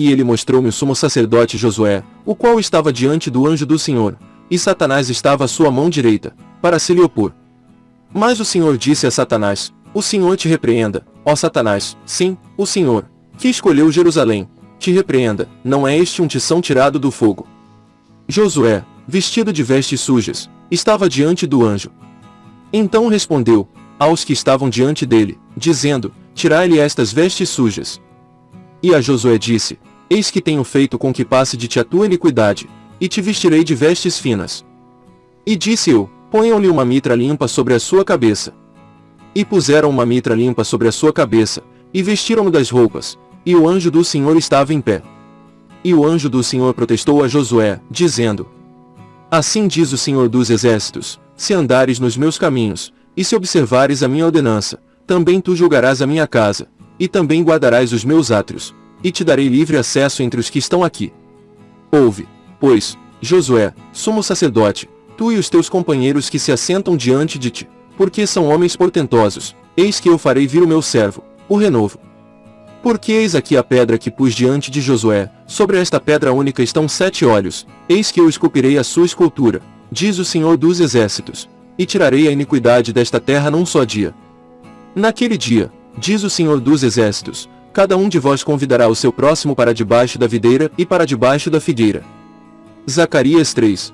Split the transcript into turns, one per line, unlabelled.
E ele mostrou-me o sumo sacerdote Josué, o qual estava diante do anjo do Senhor, e Satanás estava à sua mão direita, para se lhe opor. Mas o Senhor disse a Satanás, o Senhor te repreenda, ó Satanás, sim, o Senhor, que escolheu Jerusalém, te repreenda, não é este um tição tirado do fogo. Josué, vestido de vestes sujas, estava diante do anjo. Então respondeu, aos que estavam diante dele, dizendo, Tirai-lhe estas vestes sujas. E a Josué disse, Eis que tenho feito com que passe de ti a tua iniquidade, e te vestirei de vestes finas. E disse eu, ponham-lhe uma mitra limpa sobre a sua cabeça. E puseram uma mitra limpa sobre a sua cabeça, e vestiram-no das roupas, e o anjo do Senhor estava em pé. E o anjo do Senhor protestou a Josué, dizendo, Assim diz o Senhor dos Exércitos, se andares nos meus caminhos, e se observares a minha ordenança, também tu julgarás a minha casa, e também guardarás os meus átrios, e te darei livre acesso entre os que estão aqui. Ouve, pois, Josué, sumo sacerdote, tu e os teus companheiros que se assentam diante de ti, porque são homens portentosos, eis que eu farei vir o meu servo, o renovo. Porque eis aqui a pedra que pus diante de Josué, sobre esta pedra única estão sete olhos, eis que eu esculpirei a sua escultura, diz o Senhor dos Exércitos, e tirarei a iniquidade desta terra num só dia. Naquele dia, diz o Senhor dos Exércitos, cada um de vós convidará o seu próximo para debaixo da videira e para debaixo da figueira. Zacarias 3,